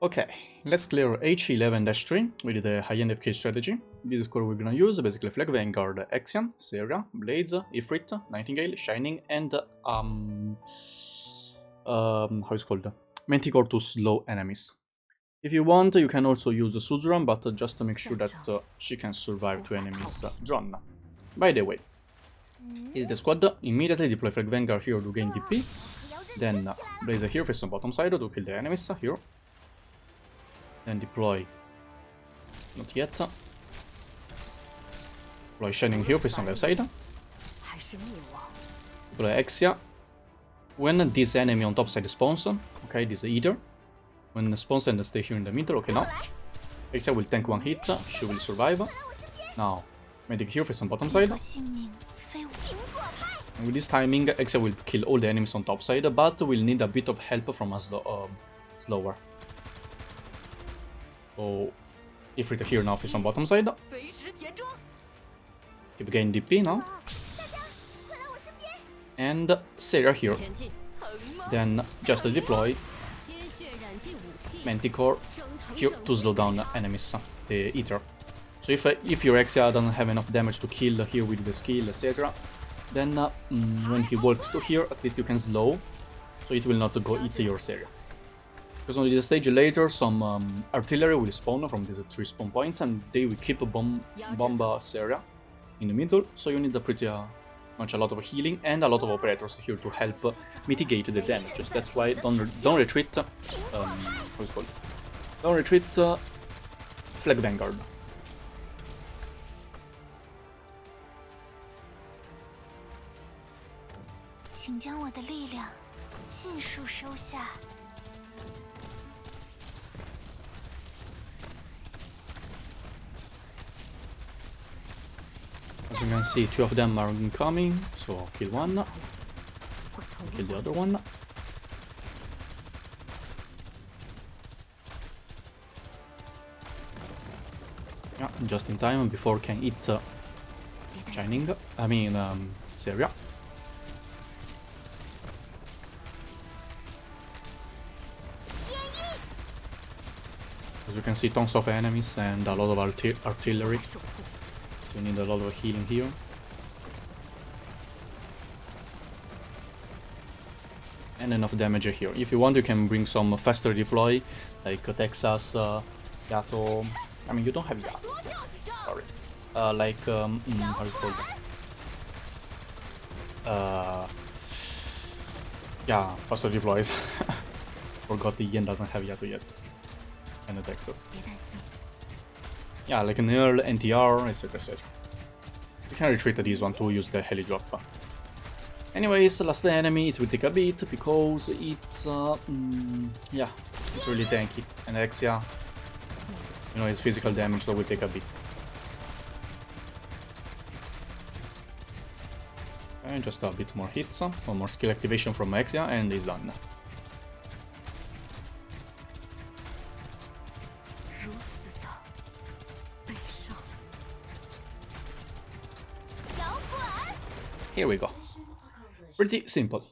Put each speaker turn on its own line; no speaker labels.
Okay, let's clear H11-3 with the high-end FK strategy. This is what we're gonna use, basically Flag Vanguard, Exian, Saria, Blaze, Ifrit, Nightingale, Shining, and um, um how is called? Manticore to slow enemies. If you want, you can also use Suzuran, but just to make sure that uh, she can survive to enemies uh, drawn. By the way, is the squad, immediately deploy Flag Vanguard here to gain DP, then uh, here face on bottom side to kill the enemies here, then deploy, not yet, deploy Shining here face on left side, deploy Exia, when this enemy on top side spawns, okay, this Eater, when the spawns and stay here in the middle, okay, now, Exia will tank one hit, she will survive, now, Medic here face on bottom side, and with this timing, Exia will kill all the enemies on top side, but will need a bit of help from us uh, slower. So, Ifrit here now is on bottom side. Keep getting DP now. And Saria here. Then just deploy Manticore here to slow down enemies, the Eater. So if, if your Exia doesn't have enough damage to kill here with the skill, etc., then uh, mm, when he walks to here, at least you can slow, so it will not go eat your area. Because on this stage later, some um, artillery will spawn from these three spawn points, and they will keep a bomb, bomb area in the middle, so you need a pretty uh, much a lot of healing and a lot of operators here to help uh, mitigate the damages. That's why don't re don't retreat. Um, what's called? Don't retreat. Uh, Flag Vanguard. As you can see, two of them are incoming, so I'll kill one. Kill the other one. Yeah, just in time before can eat uh, Shining. I mean, um. As you can see, tons of enemies and a lot of arti artillery. You need a lot of healing here. And enough damage here. If you want, you can bring some faster deploy, like Texas, uh, Yato... I mean, you don't have Yato. Sorry. Uh, like, um, mm, how called? Uh, yeah, faster deploys. Forgot the Yen doesn't have Yato yet and the Texas. Yeah, like an Earl, NTR, etc. etc. We can retreat to this one to use the heli drop. Anyways, last enemy, it will take a bit because it's, uh, mm, yeah, it's really tanky. And Exia, you know, his physical damage, so will take a bit. And just a bit more hits, one more skill activation from Exia, and he's done. Here we go. Pretty simple.